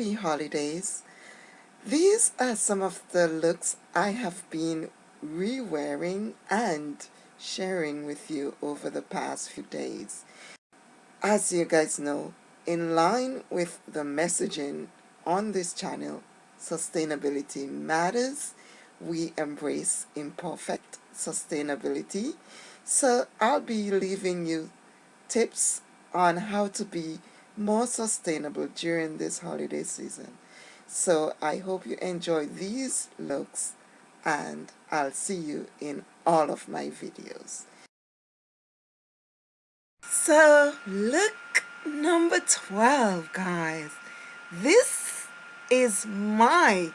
happy holidays. These are some of the looks I have been re-wearing and sharing with you over the past few days. As you guys know, in line with the messaging on this channel, sustainability matters. We embrace imperfect sustainability. So I'll be leaving you tips on how to be more sustainable during this holiday season. So I hope you enjoy these looks and I'll see you in all of my videos. So look number 12 guys. This is my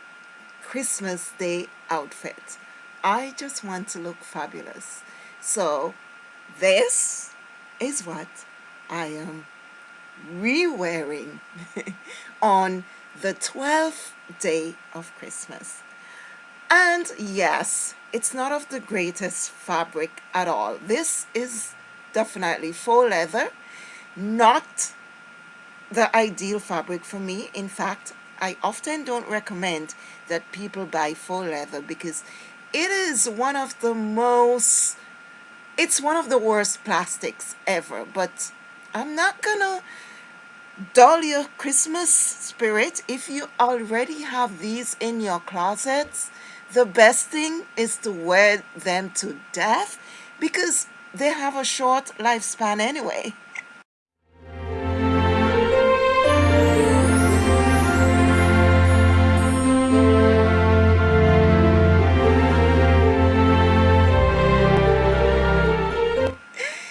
Christmas Day outfit. I just want to look fabulous. So this is what I am re-wearing on the 12th day of Christmas. And yes, it's not of the greatest fabric at all. This is definitely faux leather, not the ideal fabric for me. In fact, I often don't recommend that people buy faux leather because it is one of the most, it's one of the worst plastics ever. But I'm not gonna dull your Christmas spirit. If you already have these in your closets, the best thing is to wear them to death because they have a short lifespan anyway.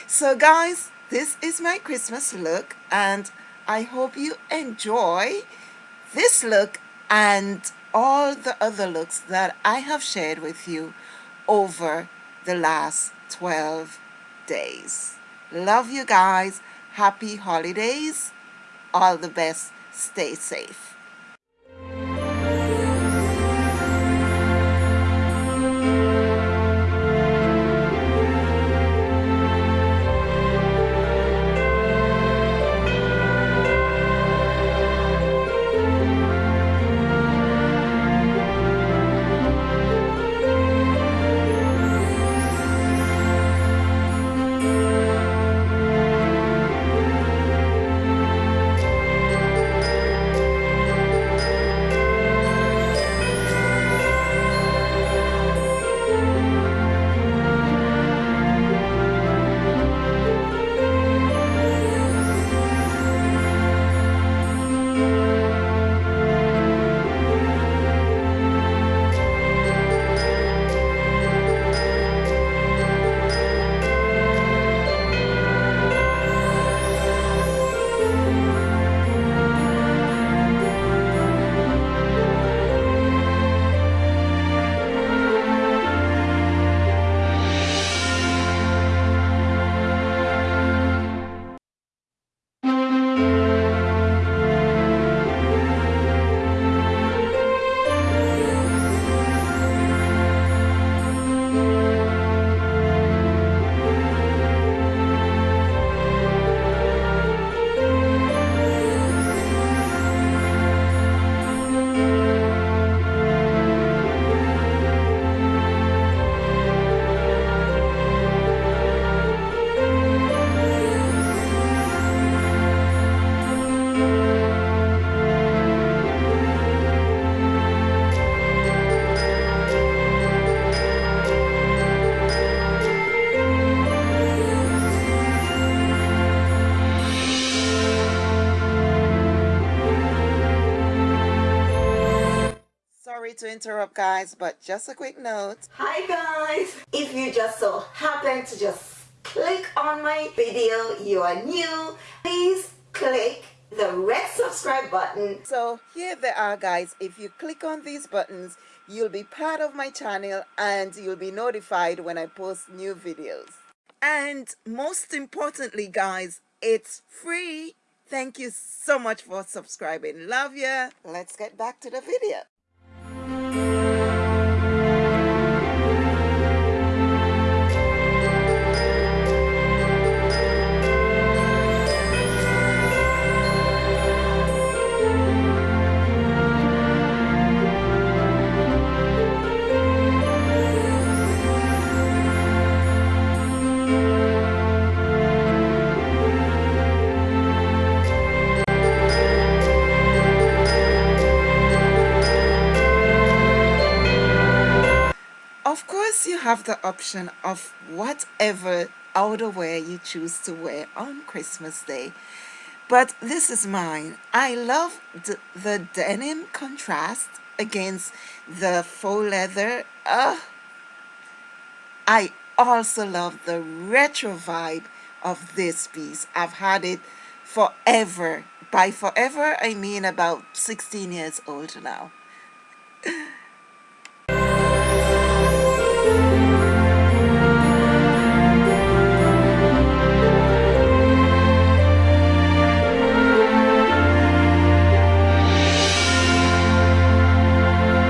So guys, this is my Christmas look and I hope you enjoy this look and all the other looks that I have shared with you over the last 12 days. Love you guys. Happy holidays. All the best. Stay safe. To interrupt guys but just a quick note. Hi guys. If you just so happen to just click on my video you are new please click the red subscribe button. So here they are guys. If you click on these buttons you'll be part of my channel and you'll be notified when I post new videos. And most importantly guys it's free. Thank you so much for subscribing. Love ya. Let's get back to the video have the option of whatever outerwear you choose to wear on Christmas Day. But this is mine. I love the, denim contrast against the faux leather. Uh, I also love the retro vibe of this piece. I've had it forever. By forever, I mean about 16 years old now.